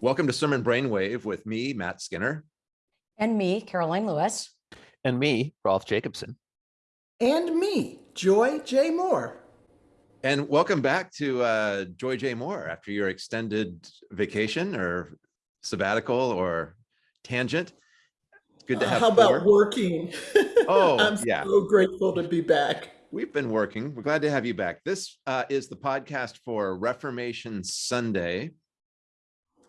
Welcome to Sermon Brainwave with me, Matt Skinner. And me, Caroline Lewis. And me, Rolf Jacobson. And me, Joy J. Moore. And welcome back to uh, Joy J. Moore after your extended vacation or sabbatical or tangent. Good to Uh, have how four. about working? Oh, I'm yeah. so grateful to be back. We've been working. We're glad to have you back. This uh, is the podcast for Reformation Sunday,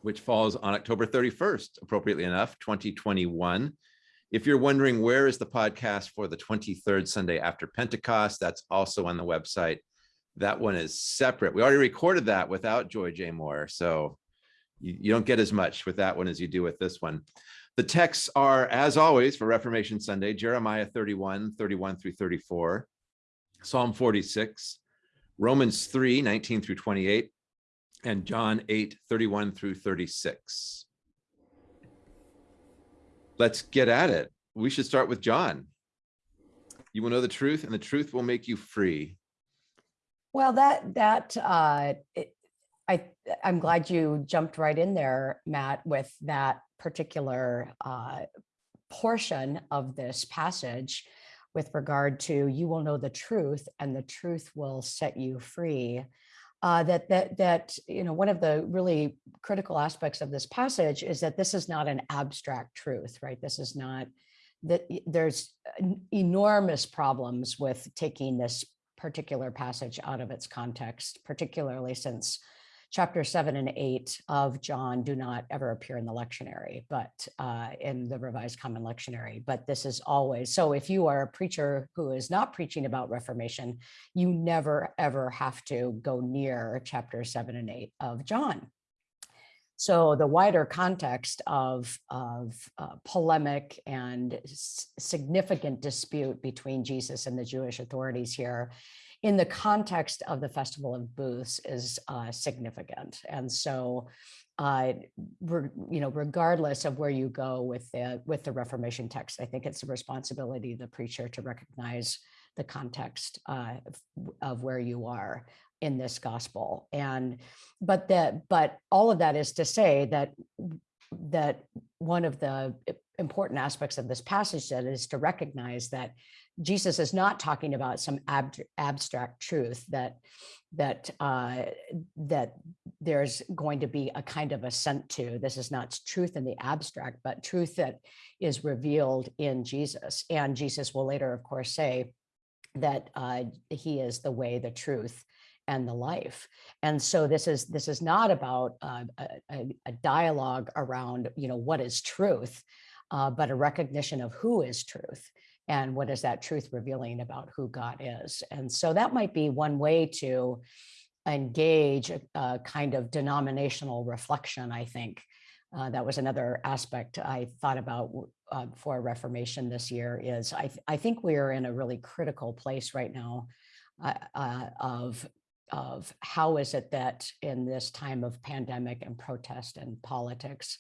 which falls on October 31st, appropriately enough, 2021. If you're wondering where is the podcast for the 23rd Sunday after Pentecost, that's also on the website. That one is separate. We already recorded that without Joy J. Moore, so you, you don't get as much with that one as you do with this one. The texts are, as always, for Reformation Sunday, Jeremiah 31, 31 through 34, Psalm 46, Romans 3, 19 through 28, and John 8, 31 through 36. Let's get at it. We should start with John. You will know the truth, and the truth will make you free. Well, that that uh, it, I I'm glad you jumped right in there, Matt, with that particular uh, portion of this passage with regard to you will know the truth and the truth will set you free. Uh, that that that you know one of the really critical aspects of this passage is that this is not an abstract truth, right? This is not that there's enormous problems with taking this particular passage out of its context, particularly since chapter seven and eight of John do not ever appear in the lectionary, but uh, in the Revised Common Lectionary. But this is always so. If you are a preacher who is not preaching about Reformation, you never ever have to go near chapter seven and eight of John. So the wider context of, of uh, polemic and significant dispute between Jesus and the Jewish authorities here in the context of the Festival of Booths is uh, significant. And so, uh, re- you know, regardless of where you go with the, with the Reformation text, I think it's the responsibility of the preacher to recognize the context uh, of- where you are in this gospel. And but that but all of that is to say that that one of the important aspects of this passage that is to recognize that Jesus is not talking about some ab- abstract truth that that uh, that there's going to be a kind of assent to. This is not truth in the abstract, but truth that is revealed in Jesus. And Jesus will later, of course, say that uh, he is the way, the truth, and the life. And so this is this is not about uh, a, a- dialogue around you know what is truth, uh, but a recognition of who is truth and what is that truth revealing about who God is. And so that might be one way to engage a, a kind of denominational reflection. I think uh, that was another aspect I thought about uh, for Reformation this year. Is I th- I think we are in a really critical place right now uh, uh, of of how is it that in this time of pandemic and protest and politics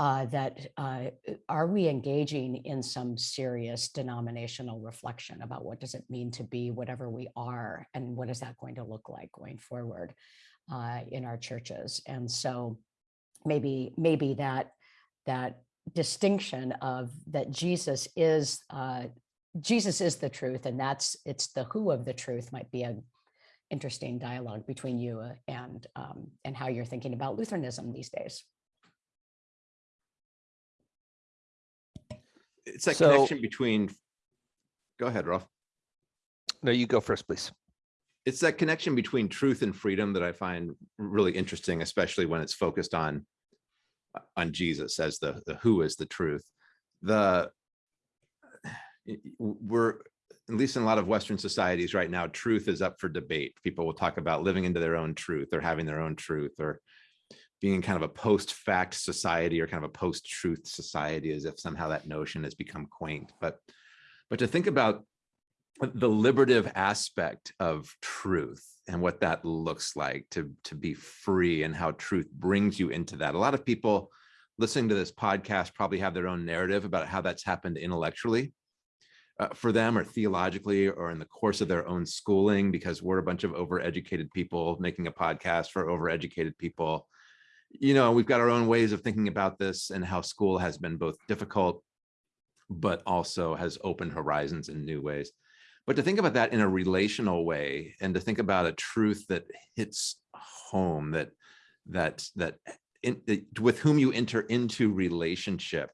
uh, that uh, are we engaging in some serious denominational reflection about what does it mean to be whatever we are and what is that going to look like going forward uh, in our churches? And so maybe maybe that that distinction of that jesus is uh, jesus is the truth and that's it's the who of the truth might be a interesting dialogue between you uh, and um, and how you're thinking about lutheranism these days It's that So- connection between, go ahead, Rolf. No, you go first, please. It's that connection between truth and freedom that I find really interesting, especially when it's focused on on Jesus as the, the who is the truth. The we're at least in a lot of Western societies right now, truth is up for debate. People will talk about living into their own truth or having their own truth or being kind of a post-fact society or kind of a post-truth society as if somehow that notion has become quaint. But but to think about the liberative aspect of truth and what that looks like to to be free and how truth brings you into that. A lot of people listening to this podcast probably have their own narrative about how that's happened intellectually uh, for them or theologically or in the course of their own schooling because we're a bunch of overeducated people making a podcast for overeducated people you know, we've got our own ways of thinking about this and how school has been both difficult, but also has opened horizons in new ways. But to think about that in a relational way and to think about a truth that hits home, that that that in, that- with whom you enter into relationship,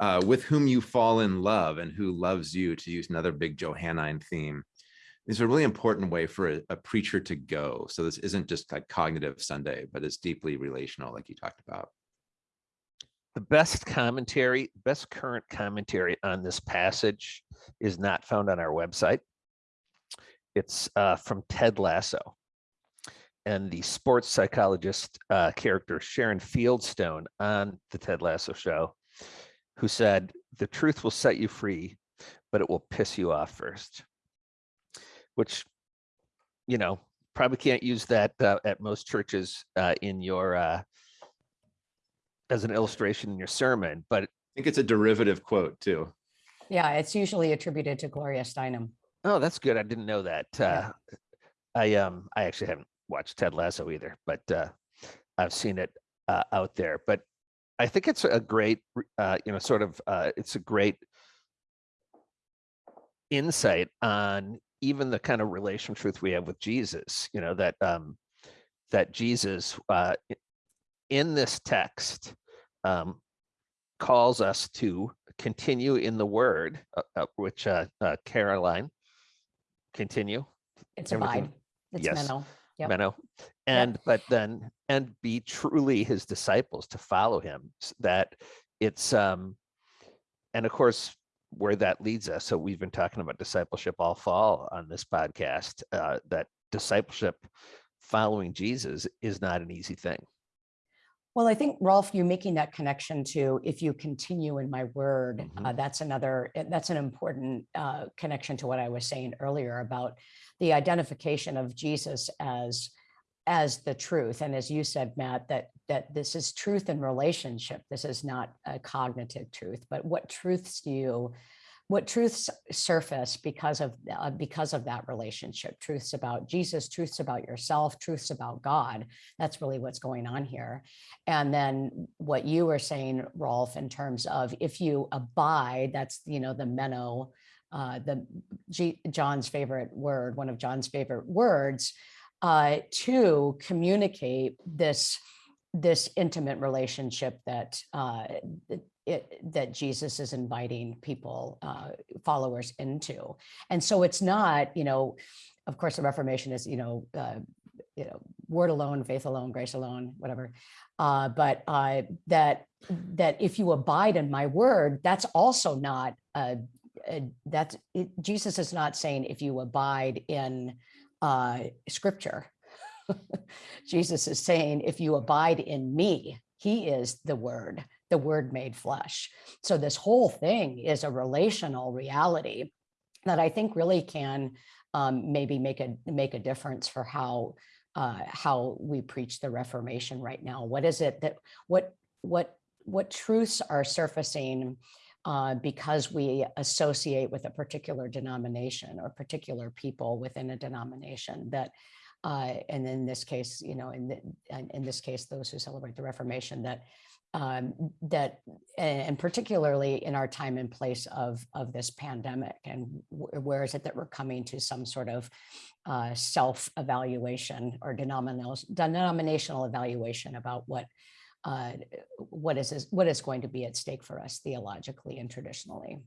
uh, with whom you fall in love and who loves you, to use another big Johannine theme, is a really important way for a, a preacher to go. So this isn't just like cognitive Sunday, but it's deeply relational, like you talked about. The best commentary, best current commentary on this passage is not found on our website. It's uh, from Ted Lasso. And the sports psychologist uh, character Sharon Fieldstone on the Ted Lasso show, who said, the truth will set you free, but it will piss you off first. Which, you know, probably can't use that uh, at most churches uh, in your uh, as an illustration in your sermon, but I think it's a derivative quote too. Yeah, it's usually attributed to Gloria Steinem. oh, that's good. I didn't know that. Yeah. Uh, I um I actually haven't watched Ted Lasso either, but uh, I've seen it uh, out there. But I think it's a great, uh, you know, sort of uh, it's a great insight on even the kind of relation truth we have with Jesus. You know that um, that Jesus uh, in this text um, calls us to continue in the Word, uh, uh, which uh, uh, Caroline continue It's Everything- abide. It's yes. meno. Yep. Meno, and but then and be truly his disciples to follow him. That it's um, and of course where that leads us. So we've been talking about discipleship all fall on this podcast. Uh, that discipleship following Jesus is not an easy thing. Well, I think Rolf, you're making that connection to if you continue in my word, Mhm. uh, that's another, uh, that's an important uh, connection to what I was saying earlier about the identification of Jesus as as the truth. And as you said, Matt, that that this is truth in relationship. This is not a cognitive truth, but what truths do you what truths surface because of uh, because of that relationship truths about jesus truths about yourself truths about god that's really what's going on here and then what you were saying rolf in terms of if you abide that's you know the meno uh, the G, john's favorite word one of john's favorite words uh, to communicate this this intimate relationship that uh, that it, that Jesus is inviting people, uh, followers into. And so it's not, you know, of course, the Reformation is, you know, uh, you know, word alone, faith alone, grace alone, whatever. Uh, but uh, that that if you abide in my word, that's also not uh, uh, that's it, Jesus is not saying if you abide in uh, Scripture. Jesus is saying, if you abide in me, he is the word, the word made flesh. So this whole thing is a relational reality that I think really can um, maybe make a make a difference for how uh, how we preach the Reformation right now. What is it that what what what truths are surfacing uh, because we associate with a particular denomination or particular people within a denomination that uh, and in this case, you know, in, the, in this case, those who celebrate the Reformation, that um, that and particularly in our time and place of of this pandemic, and where is it that we're coming to some sort of uh, self-evaluation or denominational denominational evaluation about what uh, what is what is going to be at stake for us theologically and traditionally.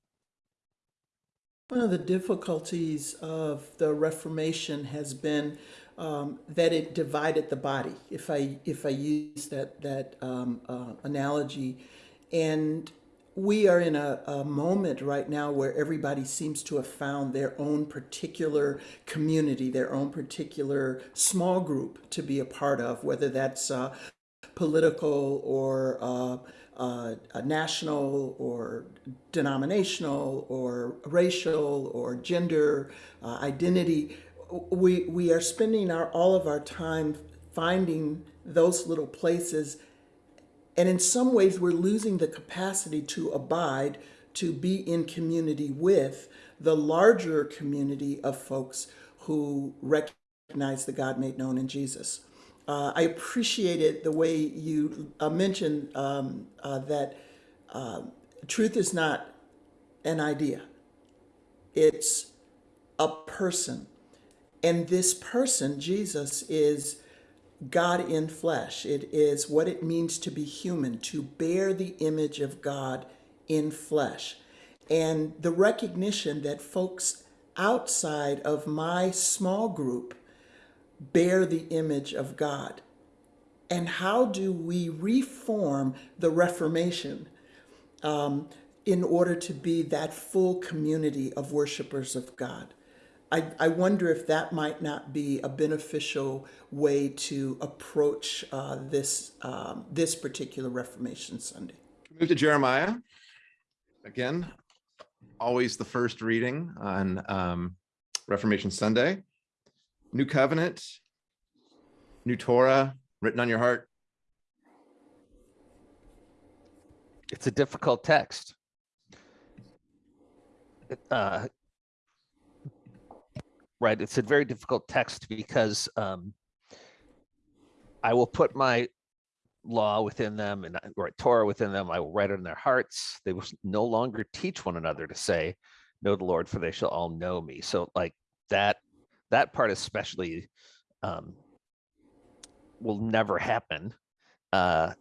One of the difficulties of the Reformation has been um, that it divided the body. If I if I use that that um, uh, analogy, and we are in a, a moment right now where everybody seems to have found their own particular community, their own particular small group to be a part of, whether that's uh, political or uh, uh, national or denominational or racial or gender uh, identity. We, we are spending our, all of our time finding those little places. And in some ways, we're losing the capacity to abide, to be in community with the larger community of folks who recognize the God made known in Jesus. Uh, I appreciated the way you uh, mentioned um, uh, that uh, truth is not an idea, it's a person. And this person, Jesus, is God in flesh. It is what it means to be human, to bear the image of God in flesh. And the recognition that folks outside of my small group bear the image of God. And how do we reform the Reformation um, in order to be that full community of worshipers of God? I, I wonder if that might not be a beneficial way to approach uh, this um, this particular Reformation Sunday. Move to Jeremiah. Again, always the first reading on um, Reformation Sunday. New covenant, new Torah written on your heart. It's a difficult text. Uh, right, it's a very difficult text because um, I will put my law within them and or Torah within them. I will write it in their hearts. They will no longer teach one another to say, "Know the Lord, for they shall all know me." So, like that, that part especially um, will never happen uh,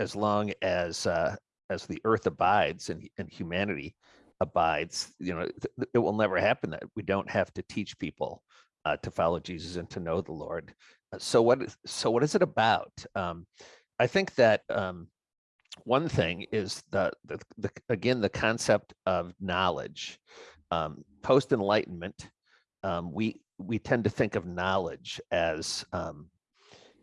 as long as uh, as the earth abides and, and humanity abides. You know, it will never happen that we don't have to teach people uh, to follow Jesus and to know the Lord. Uh, So what? So what is it about? Um, I think that um, one thing is the, the, the again the concept of knowledge. Um, Post Enlightenment, um, we we tend to think of knowledge as um,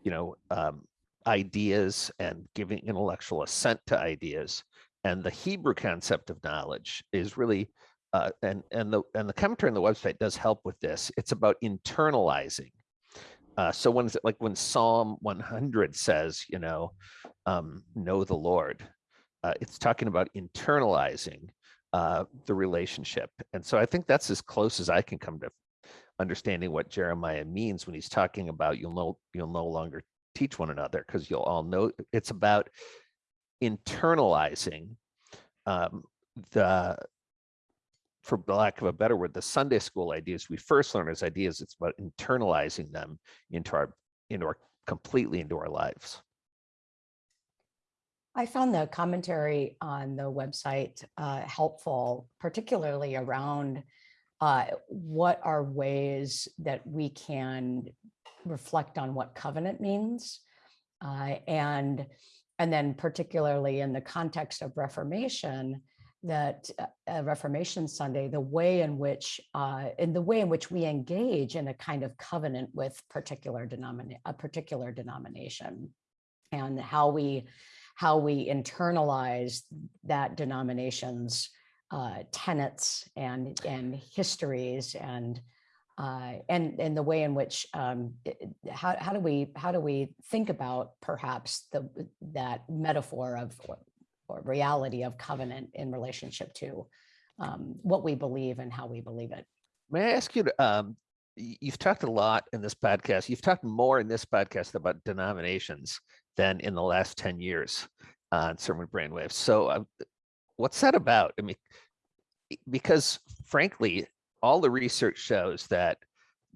you know um, ideas and giving intellectual assent to ideas. And the Hebrew concept of knowledge is really uh, and and the and the commentary on the website does help with this. It's about internalizing. Uh, so when is it like when Psalm 100 says, you know, um, know the Lord, uh, it's talking about internalizing uh, the relationship. And so I think that's as close as I can come to understanding what Jeremiah means when he's talking about you'll know you'll no longer teach one another because you'll all know it's about internalizing um, the for lack of a better word, the Sunday school ideas we first learn as ideas, it's about internalizing them into our into our completely into our lives. I found the commentary on the website uh, helpful, particularly around uh, what are ways that we can reflect on what covenant means. uh, and, and then particularly in the context of Reformation, that uh, uh, Reformation Sunday, the way in which, uh, in the way in which we engage in a kind of covenant with particular denomination, a particular denomination, and how we how we internalize that denomination's uh, tenets and and histories and uh, and and the way in which um, how how do we how do we think about perhaps the that metaphor of or, or reality of covenant in relationship to um, what we believe and how we believe it. May I ask you to, um, you've talked a lot in this podcast, you've talked more in this podcast about denominations than in the last 10 years on Sermon Brainwaves. So uh, what's that about? I mean, because frankly, all the research shows that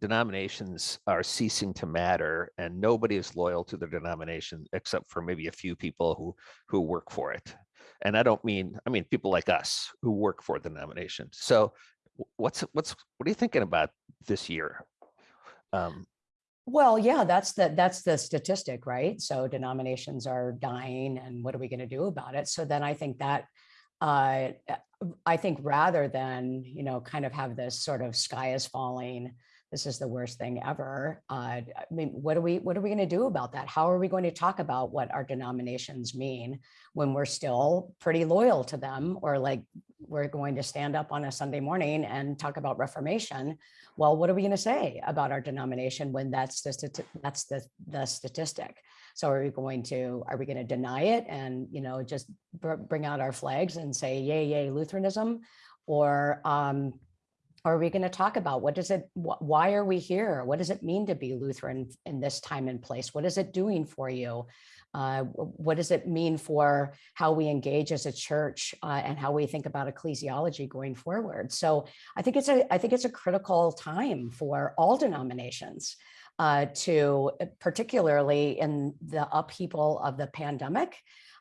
denominations are ceasing to matter and nobody is loyal to their denomination except for maybe a few people who who work for it and i don't mean i mean people like us who work for the denomination so what's what's what are you thinking about this year um Well, yeah, that's the, that's the statistic, right? So denominations are dying and what are we going to do about it? So then I think that, uh, I think rather than, you know, kind of have this sort of sky is falling, this is the worst thing ever. Uh, I mean, what are we, what are we going to do about that? How are we going to talk about what our denominations mean when we're still pretty loyal to them? Or like, we're going to stand up on a Sunday morning and talk about Reformation well, what are we going to say about our denomination when that's the that's the the statistic? So are we going to are we going to deny it and you know just br- bring out our flags and say yay yay Lutheranism, or um, are we going to talk about? What does it, wh- why are we here? What does it mean to be Lutheran in this time and place? What is it doing for you? Uh, what does it mean for how we engage as a church uh, and how we think about ecclesiology going forward? So I think it's a, I think it's a critical time for all denominations uh, to, particularly in the upheaval of the pandemic,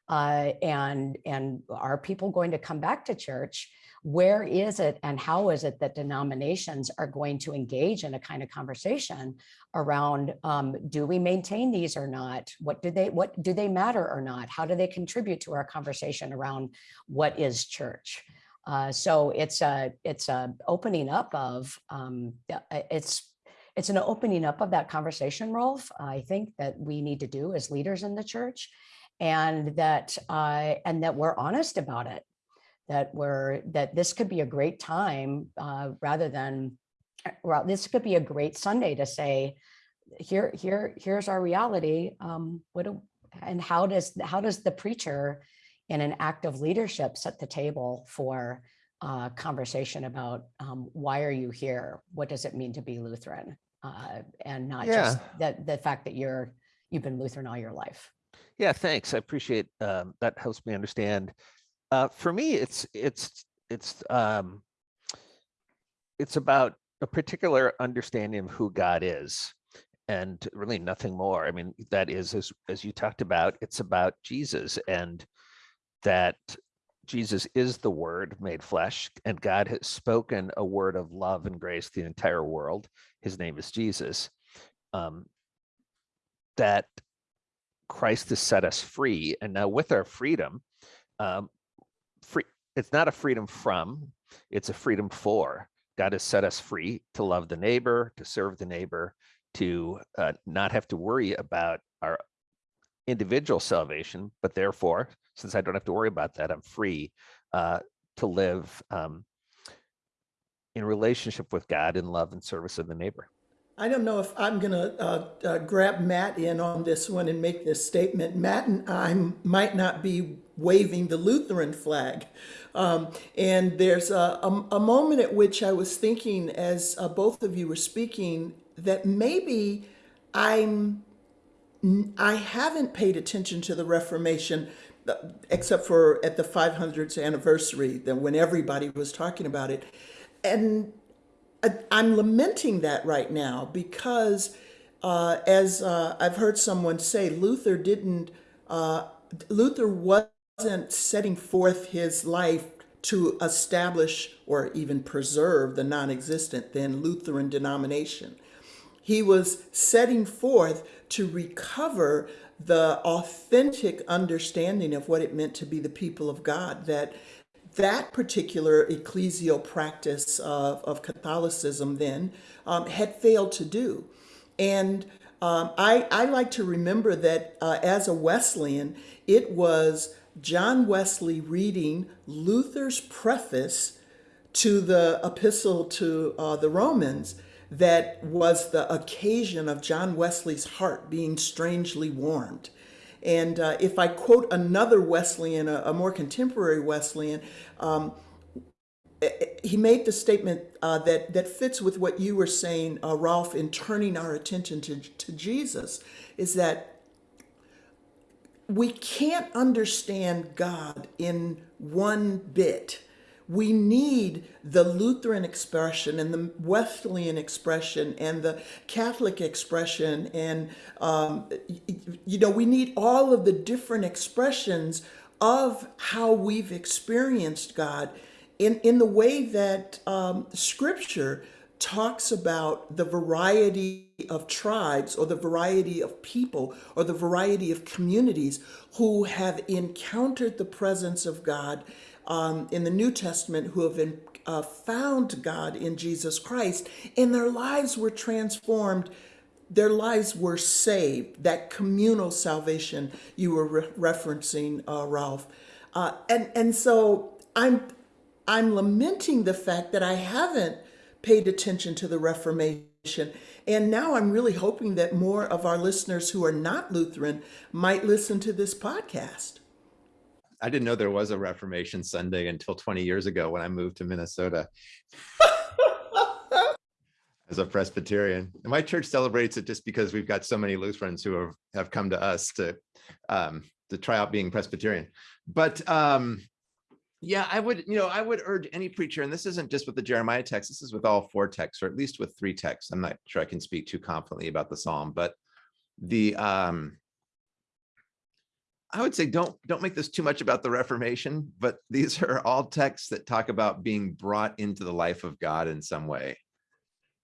uh, and and are people going to come back to church? Where is it and how is it that denominations are going to engage in a kind of conversation around um, do we maintain these or not? What do they what do they matter or not? How do they contribute to our conversation around what is church? Uh, so it's a it's a opening up of um, it's it's an opening up of that conversation, Rolf. I think that we need to do as leaders in the church and that uh, and that we're honest about it that we're that this could be a great time uh, rather than well this could be a great sunday to say here here here's our reality um what do, and how does how does the preacher in an act of leadership set the table for uh, conversation about um, why are you here what does it mean to be lutheran uh, and not just that the fact that you're you've been lutheran all your life Yeah, thanks. I appreciate um, that. Helps me understand. Uh, for me, it's it's it's um, it's about a particular understanding of who God is, and really nothing more. I mean, that is as as you talked about. It's about Jesus and that Jesus is the Word made flesh, and God has spoken a word of love and grace to the entire world. His name is Jesus. Um, that Christ has set us free, and now with our freedom, um, free. It's not a freedom from; it's a freedom for. God has set us free to love the neighbor, to serve the neighbor, to uh, not have to worry about our individual salvation, but therefore, since I don't have to worry about that, I'm free uh, to live um, in relationship with God in love and service of the neighbor. I don't know if I'm going to uh, uh, grab Matt in on this one and make this statement. Matt and I might not be waving the Lutheran flag. Um, and there's a, a, a, moment at which I was thinking, as uh, both of you were speaking, that maybe I'm I haven't paid attention to the Reformation uh, except for at the 500th anniversary, then when everybody was talking about it, and I'm lamenting that right now because, uh, as uh, I've heard someone say, Luther didn't, uh, Luther wasn't setting forth his life to establish or even preserve the non existent then Lutheran denomination. He was setting forth to recover the authentic understanding of what it meant to be the people of God, that that particular ecclesial practice of, of Catholicism then um, had failed to do. And um, I, I like to remember that uh, as a Wesleyan, it was John Wesley reading Luther's preface to the epistle to uh, the Romans that was the occasion of John Wesley's heart being strangely warmed. And uh, if I quote another Wesleyan, a, a more contemporary Wesleyan, um, he made the statement uh, that, that fits with what you were saying, uh, Rolf, in turning our attention to, to Jesus, is that we can't understand God in one bit we need the Lutheran expression and the Wesleyan expression and the Catholic expression. And, um, you know, we need all of the different expressions of how we've experienced God in, in the way that um, Scripture talks about the variety of tribes or the variety of people or the variety of communities who have encountered the presence of God um, in the New Testament who have been, uh, found God in Jesus Christ, and their lives were transformed. Their lives were saved. That communal salvation you were re- referencing, uh, Rolf, uh, and and so I'm I'm lamenting the fact that I haven't paid attention to the Reformation. And now I'm really hoping that more of our listeners who are not Lutheran might listen to this podcast. I didn't know there was a Reformation Sunday until 20 years ago when I moved to Minnesota. as a Presbyterian. And my church celebrates it just because we've got so many Lutherans who have, have come to us to um, to try out being Presbyterian. But um, yeah, I would, you know, I would urge any preacher, and this isn't just with the Jeremiah text, this is with all four texts, or at least with three texts. I'm not sure I can speak too confidently about the Psalm, but the um I would say don't don't make this too much about the Reformation, but these are all texts that talk about being brought into the life of God in some way.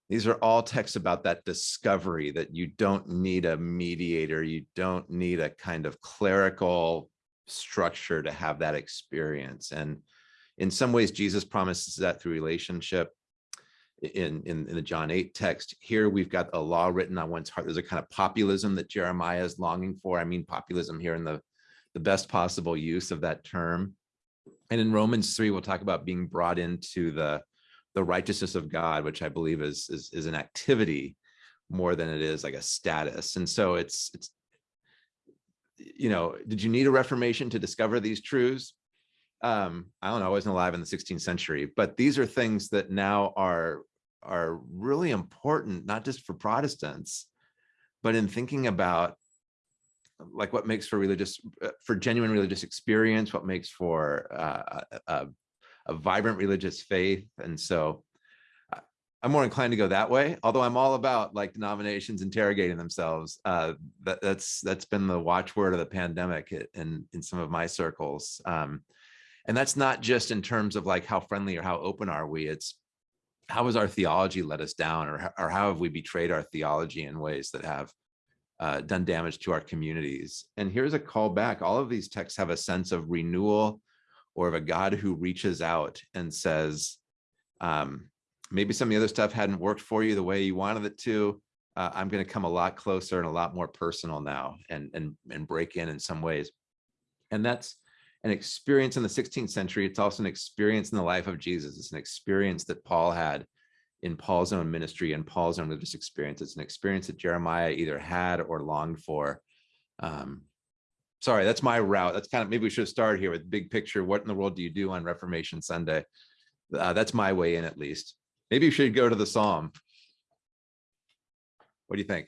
These are all texts about that discovery that you don't need a mediator, you don't need a kind of clerical structure to have that experience. And in some ways, Jesus promises that through relationship in, in, in the John 8 text. Here we've got a law written on one's heart. There's a kind of populism that Jeremiah is longing for. I mean, populism here in the, the best possible use of that term. And in Romans 3, we'll talk about being brought into the, the righteousness of God, which I believe is, is, is an activity more than it is like a status. And so it's, it's, you know, did you need a reformation to discover these truths? Um, I don't know, I wasn't alive in the 16th century, but these are things that now are, are really important, not just for Protestants, but in thinking about like what makes for religious, uh, for genuine religious experience, what makes for uh, a, a, vibrant religious faith. And so I- I'm more inclined to go that way, although I'm all about like denominations interrogating themselves. Uh, that, that's that's been the watchword of the pandemic in in some of my circles. Um, and that's not just in terms of like how friendly or how open are we. It's how has our theology let us down, or or how have we betrayed our theology in ways that have uh, done damage to our communities? And here's a call back. All of these texts have a sense of renewal or of a God who reaches out and says, um, maybe some of the other stuff hadn't worked for you the way you wanted it to. Uh, I'm going to come a lot closer and a lot more personal now and, and, and break in in some ways. And that's an experience in the 16th century. It's also an experience in the life of Jesus. It's an experience that Paul had in Paul's own ministry and Paul's own religious experience. It's an experience that Jeremiah either had or longed for. Um, sorry, that's my route. That's kind of, maybe we should started here with big picture. What in the world do you do on Reformation Sunday? Uh, that's my way in at least. Maybe you should go to the Psalm. What do you think?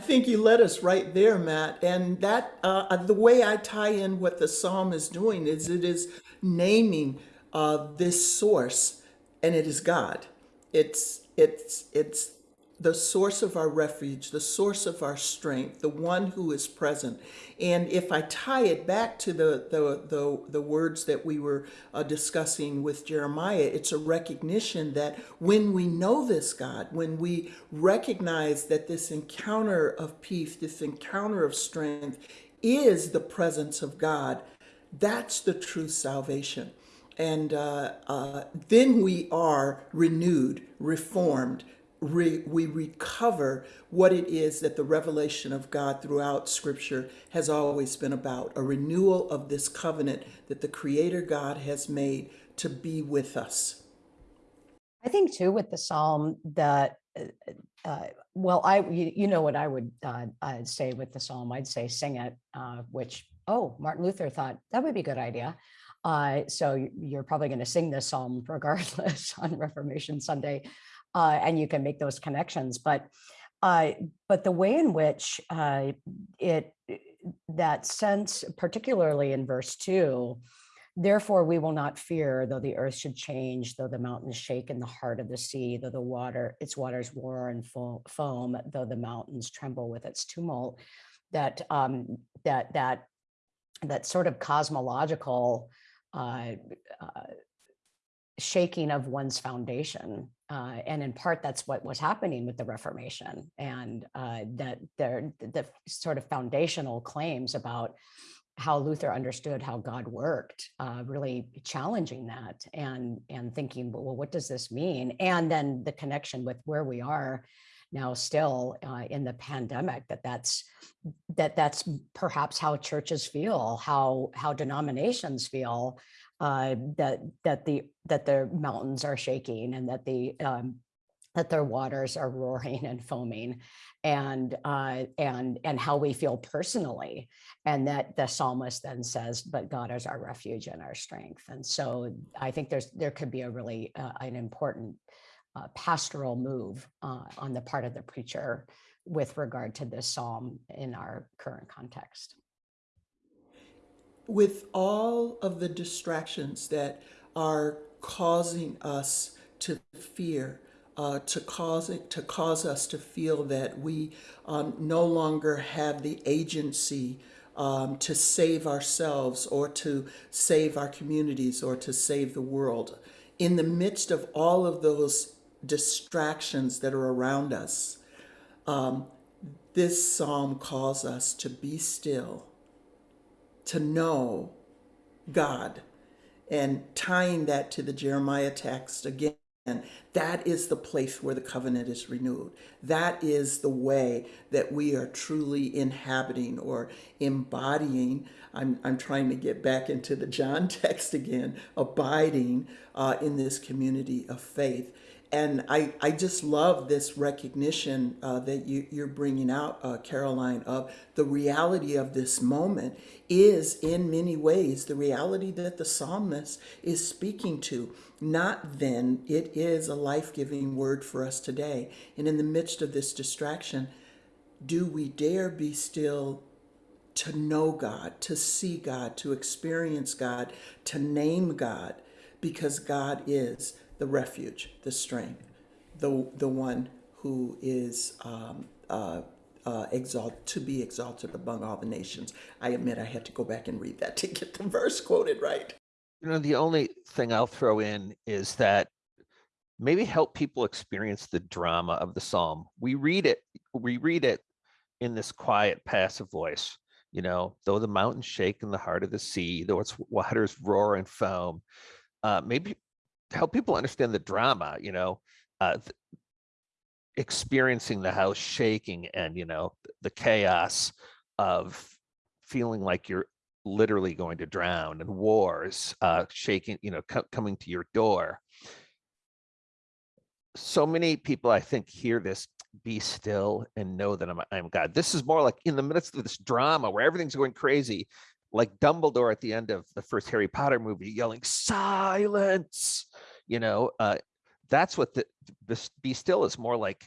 I think you led us right there, Matt. And that uh, the way I tie in what the psalm is doing is it is naming uh, this source, and it is God. It's it's it's the source of our refuge, the source of our strength, the one who is present. And if I tie it back to the the the, the words that we were uh, discussing with Jeremiah, it's a recognition that when we know this God, when we recognize that this encounter of peace, this encounter of strength is the presence of God, that's the true salvation. And uh, uh, then we are renewed, reformed, re- we recover what it is that the revelation of God throughout Scripture has always been about a renewal of this covenant that the Creator God has made to be with us. I think too with the psalm that, uh, uh, well, I you, you know what I would uh, I'd say with the psalm. I'd say sing it, uh, which oh Martin Luther thought that would be a good idea. Uh, so you- you're probably going to sing this psalm regardless on Reformation Sunday, uh, and you can make those connections. But uh, but the way in which uh, it that sense, particularly in verse two, Therefore, we will not fear, though the earth should change, though the mountains shake in the heart of the sea, though the water, its waters roar and fo- foam, though the mountains tremble with its tumult. That um, that that that sort of cosmological uh, uh, shaking of one's foundation, uh, and in part that's what was happening with the Reformation, and uh, that there the sort of foundational claims about how Luther understood how God worked, uh, really challenging that and and thinking, well, what does this mean? And then the connection with where we are now, still uh, in the pandemic, that that's that that's perhaps how churches feel, how how denominations feel, uh, that that the that their mountains are shaking and that the um, that their waters are roaring and foaming and uh, and and how we feel personally. And that the psalmist then says but god is our refuge and our strength. And so i think there's there could be a really uh, an important uh, pastoral move uh, on the part of the preacher with regard to this psalm in our current context. with all of the distractions that are causing us to fear, uh, to cause it, to cause us to feel that we um, no longer have the agency um, to save ourselves or to save our communities or to save the world. In the midst of all of those distractions that are around us, um, this psalm calls us to be still to know God. And tying that to the Jeremiah text again, that is the place where the covenant is renewed. That is the way that we are truly inhabiting or embodying. I'm, I'm trying to get back into the John text again, abiding uh, in this community of faith and I, I just love this recognition uh, that you, you're bringing out, uh, Caroline, of the reality of this moment is in many ways the reality that the psalmist is speaking to. Not then, it is a life giving word for us today. And in the midst of this distraction, do we dare be still to know God, to see God, to experience God, to name God, because God is the refuge, the strength, the the one who is um, uh, uh, to be exalted among all the nations. I admit I had to go back and read that to get the verse quoted right. You know, the only thing I'll throw in is that maybe help people experience the drama of the psalm. We read it, we read it in this quiet, passive voice. You know, though the mountains shake in the heart of the sea, though its waters roar and foam. Uh, maybe help people understand the drama, you know, uh, experiencing the house shaking and, you know, the chaos of feeling like you're literally going to drown and wars uh, shaking, you know, co- coming to your door. So many people, I think, hear this be still and know that I'm, I'm God. This is more like in the midst of this drama where everything's going crazy, like Dumbledore at the end of the first Harry Potter movie yelling silence, you know, uh, that's what the this be still is more like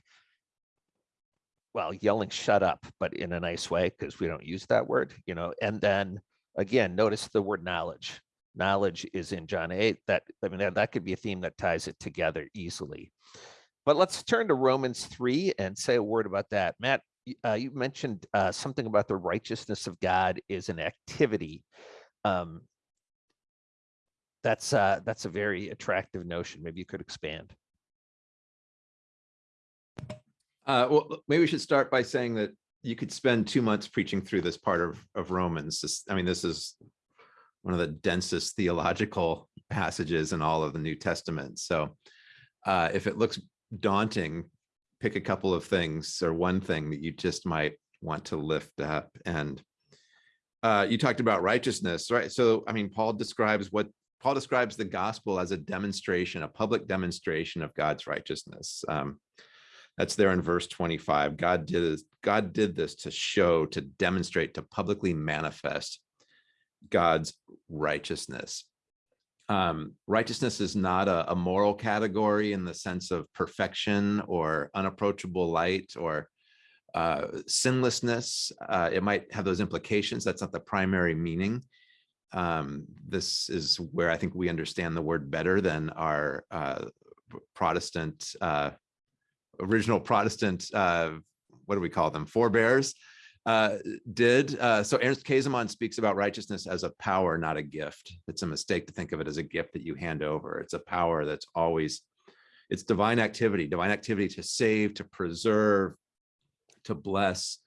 well yelling shut up but in a nice way because we don't use that word you know and then again notice the word knowledge. Knowledge is in john 8 that i mean that, that could be a theme that ties it together easily. But let's turn to romans 3 and say a word about that. Matt uh, you mentioned uh, something about the righteousness of god is an activity um, that's uh, that's a very attractive notion. Maybe you could expand. Uh, well, maybe we should start by saying that you could spend two months preaching through this part of, of Romans. This, I mean, this is one of the densest theological passages in all of the New Testament. So uh, if it looks daunting, pick a couple of things or one thing that you just might want to lift up. And uh, you talked about righteousness, right? So, I mean, Paul describes what Paul describes the gospel as a demonstration, a public demonstration of God's righteousness. Um, that's there in verse 25. God did God did this to show, to demonstrate, to publicly manifest God's righteousness. Um, righteousness is not a, a, moral category in the sense of perfection or unapproachable light or uh, sinlessness. Uh, it might have those implications. That's not the primary meaning um, this is where I think we understand the word better than our uh, Protestant, uh, original Protestant, uh, what do we call them, forebears uh, did. Uh, so Ernst Käsemann speaks about righteousness as a power, not a gift. It's a mistake to think of it as a gift that you hand over. It's a power that's always, it's divine activity, divine activity to save, to preserve, to bless,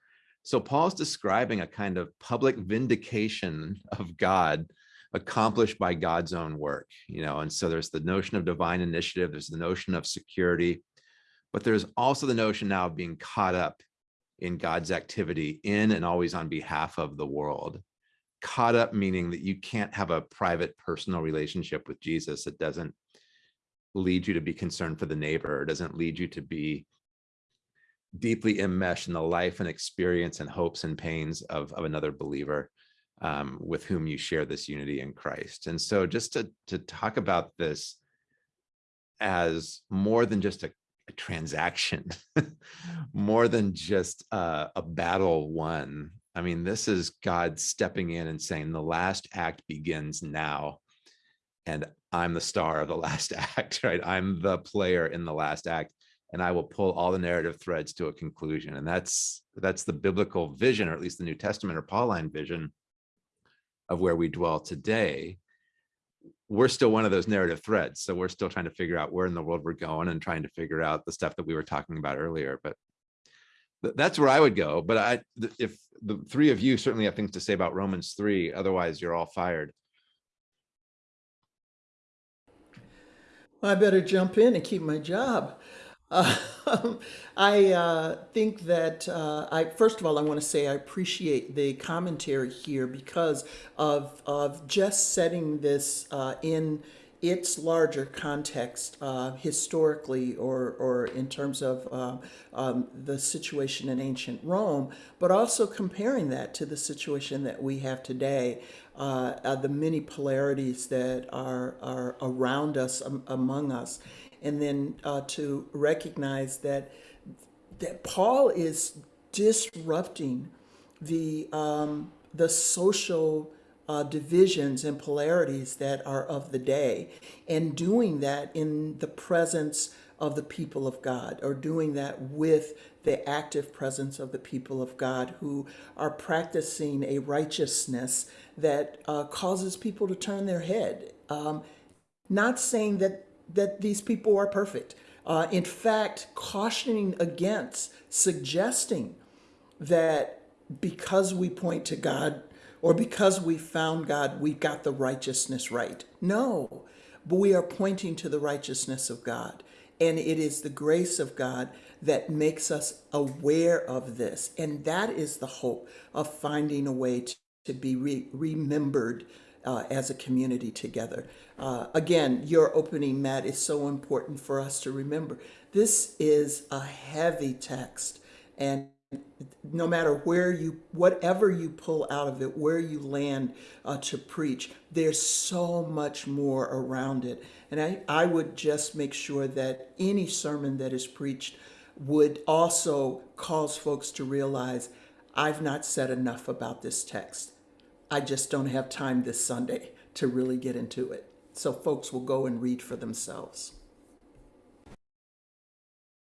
so Paul's describing a kind of public vindication of God accomplished by God's own work, you know, and so there's the notion of divine initiative, there's the notion of security, but there's also the notion now of being caught up in God's activity in and always on behalf of the world. Caught up meaning that you can't have a private personal relationship with Jesus. It doesn't lead you to be concerned for the neighbor. Doesn't lead you to be deeply enmeshed in the life and experience and hopes and pains of, of another believer um, with whom you share this unity in Christ. And so just to, to talk about this as more than just a, a transaction, more than just uh, a battle won. I mean, this is God stepping in and saying, the last act begins now. And I'm the star of the last act, right? I'm the player in the last act and I will pull all the narrative threads to a conclusion. And that's that's the biblical vision, or at least the New Testament or Pauline vision of where we dwell today. We're still one of those narrative threads. So we're still trying to figure out where in the world we're going and trying to figure out the stuff that we were talking about earlier. But th- that's where I would go. But I th- if the three of you certainly have things to say about Romans 3, otherwise you're all fired. I better jump in and keep my job. Uh, I uh, think that uh, I first of all I want to say I appreciate the commentary here because of of just setting this uh, in its larger context uh, historically or or in terms of uh, um, the situation in ancient Rome, but also comparing that to the situation that we have today. Uh, the many polarities that are are around us um, among us and then uh, to recognize that that Paul is disrupting the um, the social uh, divisions and polarities that are of the day, and doing that in the presence of the people of God, or doing that with the active presence of the people of God who are practicing a righteousness that uh, causes people to turn their head. Um, not saying that that these people are perfect. Uh, in fact, cautioning against suggesting that because we point to God or because we found God, we got the righteousness right. No, but we are pointing to the righteousness of God. And it is the grace of God that makes us aware of this. And that is the hope of finding a way to, to be re- remembered uh, as a community together. Uh, again, your opening, Matt, is so important for us to remember. This is a heavy text, and no matter where you, whatever you pull out of it, where you land uh, to preach, there's so much more around it. And I, I would just make sure that any sermon that is preached would also cause folks to realize I've not said enough about this text. I just don't have time this Sunday to really get into it. So folks will go and read for themselves.